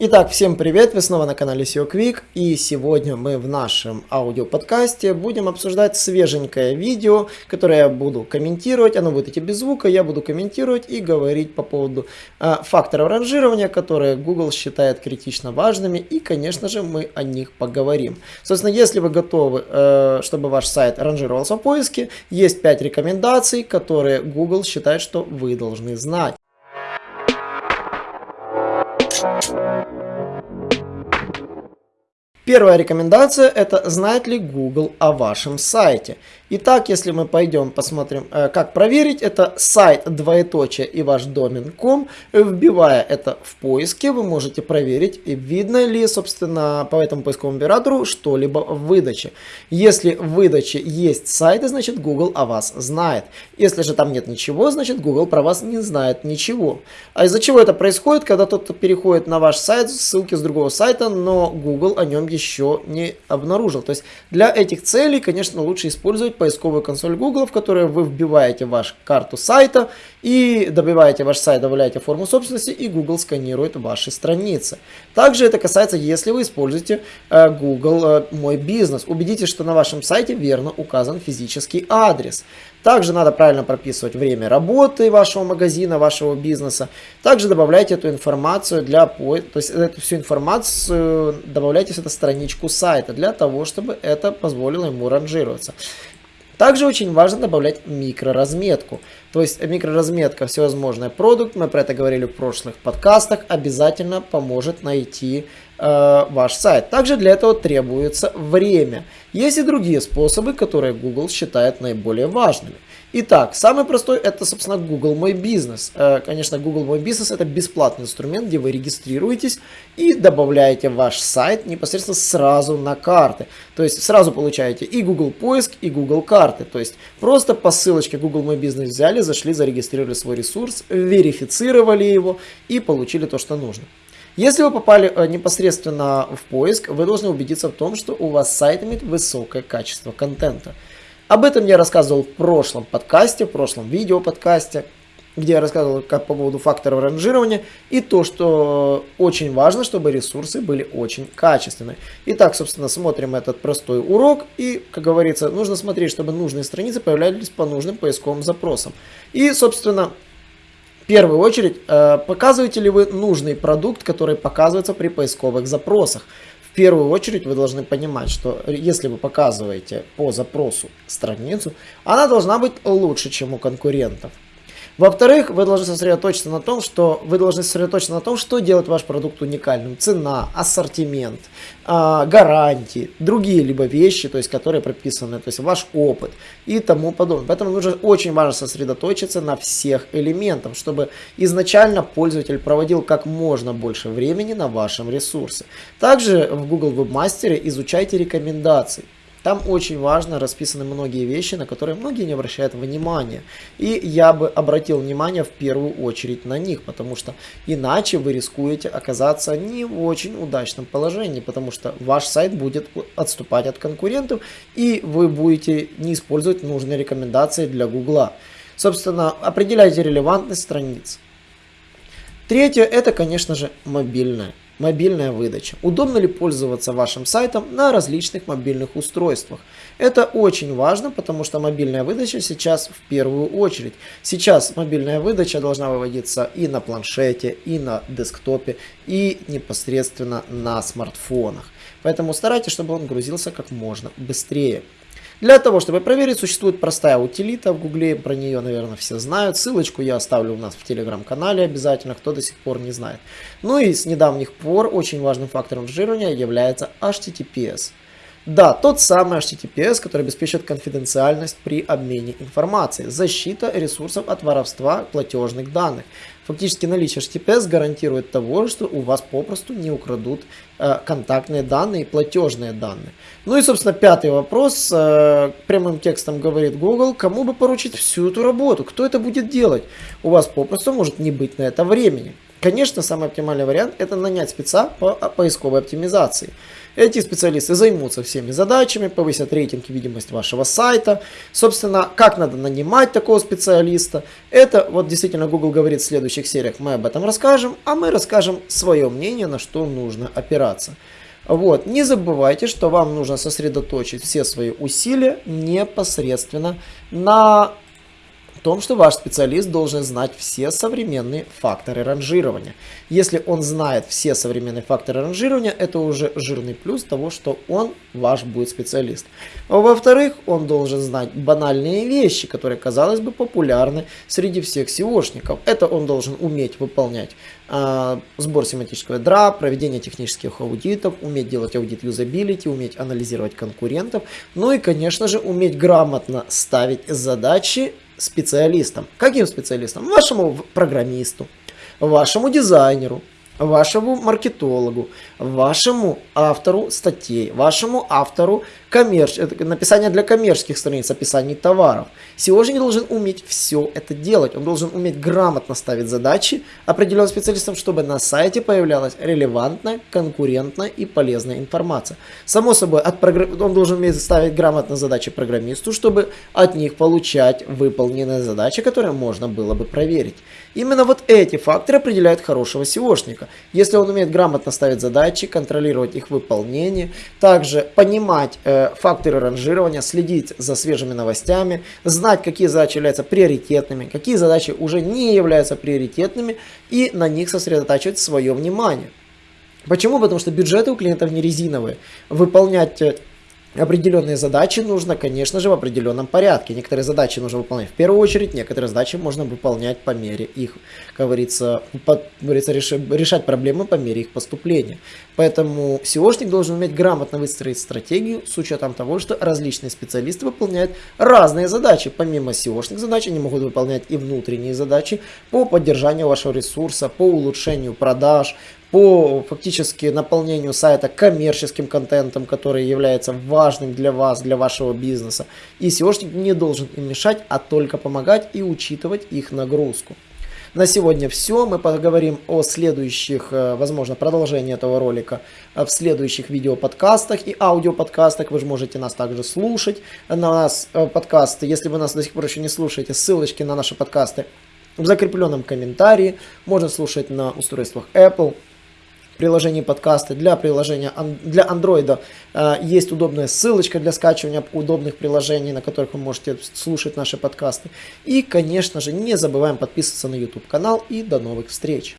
Итак, всем привет, вы снова на канале SEO Quick и сегодня мы в нашем аудиоподкасте будем обсуждать свеженькое видео, которое я буду комментировать, оно будет идти без звука, я буду комментировать и говорить по поводу э, факторов ранжирования, которые Google считает критично важными и, конечно же, мы о них поговорим. Собственно, если вы готовы, э, чтобы ваш сайт ранжировался в поиске, есть 5 рекомендаций, которые Google считает, что вы должны знать. Thank you. Первая рекомендация это знает ли Google о вашем сайте. Итак, если мы пойдем посмотрим, э, как проверить, это сайт двоеточие и ваш домен.com. Вбивая это в поиске, вы можете проверить, видно ли, собственно, по этому поисковому оператору что-либо в выдаче. Если в выдаче есть сайты, значит Google о вас знает. Если же там нет ничего, значит Google про вас не знает ничего. А из-за чего это происходит, когда кто-то переходит на ваш сайт, ссылки с другого сайта, но Google о нем еще не обнаружил. То есть для этих целей, конечно, лучше использовать поисковую консоль Google, в которую вы вбиваете вашу карту сайта и добиваете ваш сайт, добавляете форму собственности и Google сканирует ваши страницы. Также это касается, если вы используете э, Google э, Мой бизнес. Убедитесь, что на вашем сайте верно указан физический адрес. Также надо правильно прописывать время работы вашего магазина, вашего бизнеса. Также добавляйте эту информацию для то есть эту всю информацию добавляйте в эту страничку сайта для того, чтобы это позволило ему ранжироваться. Также очень важно добавлять микроразметку. То есть микроразметка всевозможный продукт, мы про это говорили в прошлых подкастах, обязательно поможет найти э, ваш сайт. Также для этого требуется время. Есть и другие способы, которые Google считает наиболее важными. Итак, самый простой это, собственно, Google Мой Бизнес. Э, конечно, Google Мой Бизнес это бесплатный инструмент, где вы регистрируетесь и добавляете ваш сайт непосредственно сразу на карты. То есть сразу получаете и Google Поиск, и Google Карты. То есть просто по ссылочке Google Мой Бизнес взяли, зашли, зарегистрировали свой ресурс, верифицировали его и получили то, что нужно. Если вы попали э, непосредственно в поиск, вы должны убедиться в том, что у вас сайт имеет высокое качество контента. Об этом я рассказывал в прошлом подкасте, в прошлом видео подкасте, где я рассказывал как по поводу факторов ранжирования и то, что очень важно, чтобы ресурсы были очень качественные. Итак, собственно, смотрим этот простой урок и, как говорится, нужно смотреть, чтобы нужные страницы появлялись по нужным поисковым запросам. И, собственно, первую очередь, э, показываете ли вы нужный продукт, который показывается при поисковых запросах первую очередь вы должны понимать, что если вы показываете по запросу страницу, она должна быть лучше, чем у конкурентов. Во-вторых, вы должны сосредоточиться на том, что вы должны сосредоточиться на том, что делает ваш продукт уникальным. Цена, ассортимент, э, гарантии, другие либо вещи, то есть которые прописаны, то есть ваш опыт и тому подобное. Поэтому нужно очень важно сосредоточиться на всех элементах, чтобы изначально пользователь проводил как можно больше времени на вашем ресурсе. Также в Google Webmaster изучайте рекомендации. Там очень важно расписаны многие вещи, на которые многие не обращают внимания. И я бы обратил внимание в первую очередь на них, потому что иначе вы рискуете оказаться не в очень удачном положении, потому что ваш сайт будет отступать от конкурентов, и вы будете не использовать нужные рекомендации для Гугла. Собственно, определяйте релевантность страниц. Третье, это, конечно же, мобильная. Мобильная выдача. Удобно ли пользоваться вашим сайтом на различных мобильных устройствах? Это очень важно, потому что мобильная выдача сейчас в первую очередь. Сейчас мобильная выдача должна выводиться и на планшете, и на десктопе, и непосредственно на смартфонах. Поэтому старайтесь, чтобы он грузился как можно быстрее. Для того, чтобы проверить, существует простая утилита в гугле, про нее, наверное, все знают. Ссылочку я оставлю у нас в телеграм-канале обязательно, кто до сих пор не знает. Ну и с недавних пор очень важным фактором ранжирования является HTTPS. Да, тот самый HTTPS, который обеспечивает конфиденциальность при обмене информацией, защита ресурсов от воровства платежных данных. Фактически наличие HTTPS гарантирует того, что у вас попросту не украдут э, контактные данные и платежные данные. Ну и, собственно, пятый вопрос. Э, прямым текстом говорит Google, кому бы поручить всю эту работу, кто это будет делать? У вас попросту может не быть на это времени. Конечно, самый оптимальный вариант это нанять спеца по поисковой оптимизации. Эти специалисты займутся всеми задачами, повысят рейтинг и видимость вашего сайта. Собственно, как надо нанимать такого специалиста, это вот действительно Google говорит в следующих сериях, мы об этом расскажем, а мы расскажем свое мнение, на что нужно опираться. Вот. Не забывайте, что вам нужно сосредоточить все свои усилия непосредственно на том, что ваш специалист должен знать все современные факторы ранжирования. Если он знает все современные факторы ранжирования, это уже жирный плюс того, что он ваш будет специалист. Во-вторых, он должен знать банальные вещи, которые, казалось бы, популярны среди всех SEOшников. Это он должен уметь выполнять э, сбор семантического ядра, проведение технических аудитов, уметь делать аудит юзабилити, уметь анализировать конкурентов, ну и, конечно же, уметь грамотно ставить задачи специалистам. Каким специалистам? Вашему программисту, вашему дизайнеру, вашему маркетологу, вашему автору статей, вашему автору коммерч... написания для коммерческих страниц, описаний товаров. SEOшник должен уметь все это делать. Он должен уметь грамотно ставить задачи определенным специалистам, чтобы на сайте появлялась релевантная, конкурентная и полезная информация. Само собой, от прогр... он должен уметь ставить грамотно задачи программисту, чтобы от них получать выполненные задачи, которые можно было бы проверить. Именно вот эти факторы определяют хорошего SEOшника. Если он умеет грамотно ставить задачи, контролировать их выполнение, также понимать э, факторы ранжирования, следить за свежими новостями, знать, какие задачи являются приоритетными, какие задачи уже не являются приоритетными и на них сосредотачивать свое внимание. Почему? Потому что бюджеты у клиентов не резиновые. Выполнять э, определенные задачи нужно, конечно же, в определенном порядке. Некоторые задачи нужно выполнять в первую очередь, некоторые задачи можно выполнять по мере их, как говорится, по, говорится решать проблемы по мере их поступления. Поэтому SEOшник должен уметь грамотно выстроить стратегию с учетом того, что различные специалисты выполняют разные задачи. Помимо SEOшных задач, они могут выполнять и внутренние задачи по поддержанию вашего ресурса, по улучшению продаж, по фактически наполнению сайта коммерческим контентом, который является важным для вас, для вашего бизнеса. И SEOшник не должен им мешать, а только помогать и учитывать их нагрузку. На сегодня все. Мы поговорим о следующих, э, возможно, продолжении этого ролика э, в следующих видеоподкастах и аудиоподкастах. Вы же можете нас также слушать на нас э, подкасты. Если вы нас до сих пор еще не слушаете, ссылочки на наши подкасты в закрепленном комментарии. Можно слушать на устройствах Apple, приложении подкасты, для приложения для Android э, есть удобная ссылочка для скачивания удобных приложений, на которых вы можете слушать наши подкасты. И, конечно же, не забываем подписываться на YouTube канал и до новых встреч!